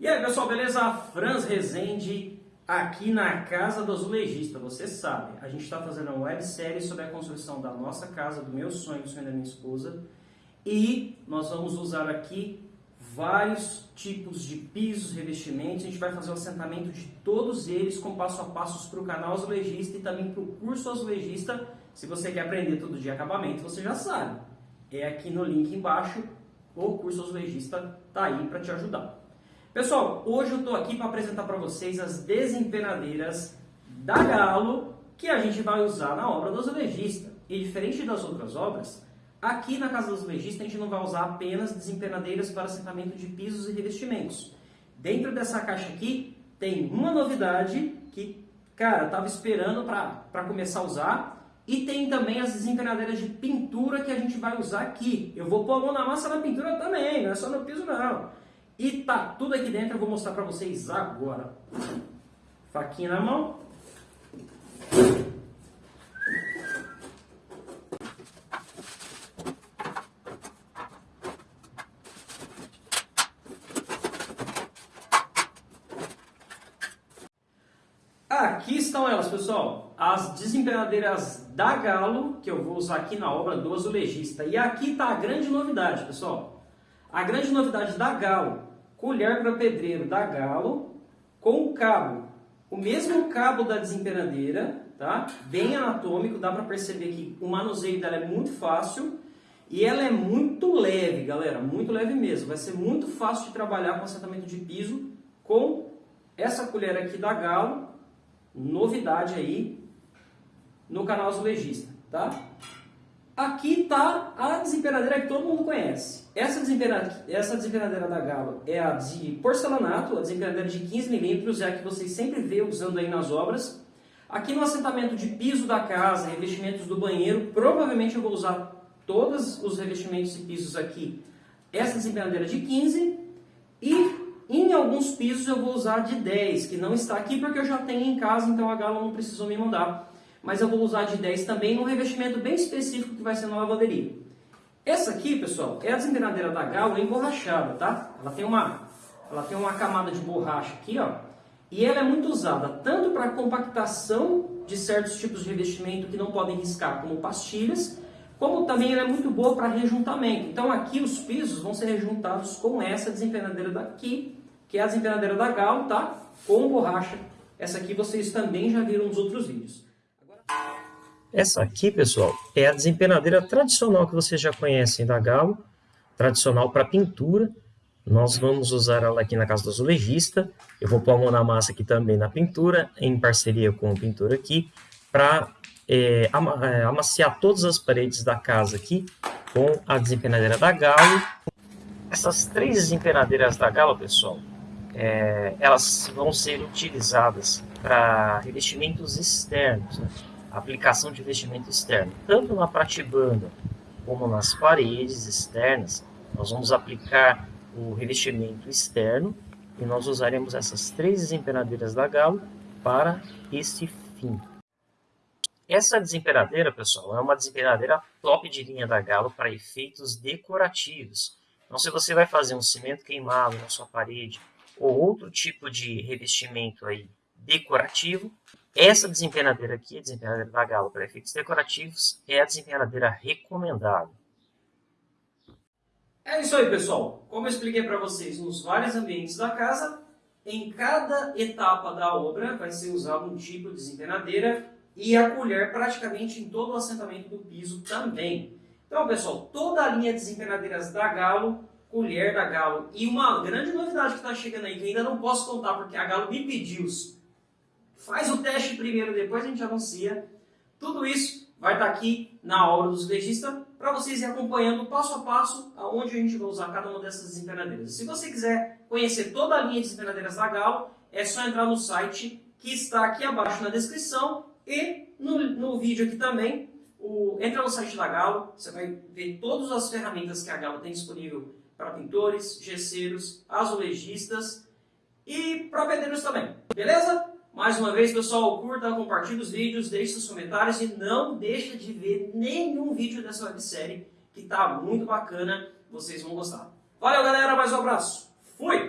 E aí pessoal, beleza? Franz Rezende aqui na Casa do Azulejista. Você sabe, a gente está fazendo uma websérie sobre a construção da nossa casa, do meu sonho, do sonho da minha esposa. E nós vamos usar aqui vários tipos de pisos, revestimentos. A gente vai fazer o assentamento de todos eles com passo a passos para o canal Azulejista e também para o curso Azulejista. Se você quer aprender tudo de acabamento, você já sabe. É aqui no link embaixo, o curso Azulejista está aí para te ajudar. Pessoal, hoje eu estou aqui para apresentar para vocês as desempenadeiras da Galo que a gente vai usar na obra do azulejista. E diferente das outras obras, aqui na casa do azulejista a gente não vai usar apenas desempenadeiras para assentamento de pisos e revestimentos. Dentro dessa caixa aqui tem uma novidade que, cara, estava esperando para começar a usar e tem também as desempenadeiras de pintura que a gente vai usar aqui. Eu vou pôr a mão na massa na pintura também, não é só no piso não. E tá tudo aqui dentro, eu vou mostrar para vocês agora. Faquinha na mão. Aqui estão elas, pessoal. As desempenadeiras da Galo, que eu vou usar aqui na obra do azulejista. E aqui está a grande novidade, pessoal. A grande novidade da Galo colher para pedreiro da Galo com o cabo. O mesmo cabo da desempenadeira, tá? bem anatômico, dá para perceber que o manuseio dela é muito fácil e ela é muito leve, galera, muito leve mesmo. Vai ser muito fácil de trabalhar com assentamento de piso com essa colher aqui da Galo, novidade aí no canal Azulejista, tá? Aqui está a desempenadeira que todo mundo conhece. Essa desempenadeira, essa da Galo é a de porcelanato, a desempenadeira de 15 milímetros, é a que vocês sempre vê usando aí nas obras. Aqui no assentamento de piso da casa, revestimentos do banheiro, provavelmente eu vou usar todos os revestimentos e pisos aqui. Essa desempenadeira de 15 e em alguns pisos eu vou usar de 10, que não está aqui porque eu já tenho em casa, então a Galo não precisou me mandar mas eu vou usar de 10 também num revestimento bem específico que vai ser na lavanderia. Essa aqui, pessoal, é a desempenadeira da Galo emborrachada, tá? Ela tem uma, ela tem uma camada de borracha aqui, ó, e ela é muito usada tanto para compactação de certos tipos de revestimento que não podem riscar, como pastilhas, como também ela é muito boa para rejuntamento. Então aqui os pisos vão ser rejuntados com essa desempenadeira daqui, que é a desempenadeira da Galo, tá? Com borracha. Essa aqui vocês também já viram nos outros vídeos. Essa aqui, pessoal, é a desempenadeira tradicional que vocês já conhecem da Galo, tradicional para pintura. Nós vamos usar ela aqui na casa do azulejista. Eu vou pôr a mão na massa aqui também na pintura, em parceria com o pintor aqui, para é, é, amaciar todas as paredes da casa aqui com a desempenadeira da Galo. Essas três desempenadeiras da Galo, pessoal, é, elas vão ser utilizadas para revestimentos externos, né? Aplicação de vestimento externo, tanto na pratibanda como nas paredes externas, nós vamos aplicar o revestimento externo e nós usaremos essas três desempenadeiras da Galo para este fim. Essa desempenadeira, pessoal, é uma desempenadeira top de linha da Galo para efeitos decorativos. Então, se você vai fazer um cimento queimado na sua parede ou outro tipo de revestimento aí decorativo, essa desempenadeira aqui, a desempenadeira da Galo para efeitos decorativos, é a desempenadeira recomendada. É isso aí, pessoal. Como eu expliquei para vocês nos vários ambientes da casa, em cada etapa da obra vai ser usado um tipo de desempenadeira e a colher praticamente em todo o assentamento do piso também. Então, pessoal, toda a linha de desempenadeiras da Galo, colher da Galo e uma grande novidade que está chegando aí, que ainda não posso contar porque a Galo me pediu Faz o teste primeiro, depois a gente anuncia. Tudo isso vai estar aqui na obra dos legistas para vocês irem acompanhando passo a passo aonde a gente vai usar cada uma dessas desempenadeiras. Se você quiser conhecer toda a linha de desempenadeiras da Galo, é só entrar no site que está aqui abaixo na descrição e no, no vídeo aqui também. O, entra no site da Galo, você vai ver todas as ferramentas que a Galo tem disponível para pintores, gesseiros, azulejistas e para pedreiros também. Beleza? Mais uma vez, pessoal, curta, compartilhe os vídeos, deixe seus comentários e não deixe de ver nenhum vídeo dessa websérie que está muito bacana, vocês vão gostar. Valeu, galera, mais um abraço. Fui!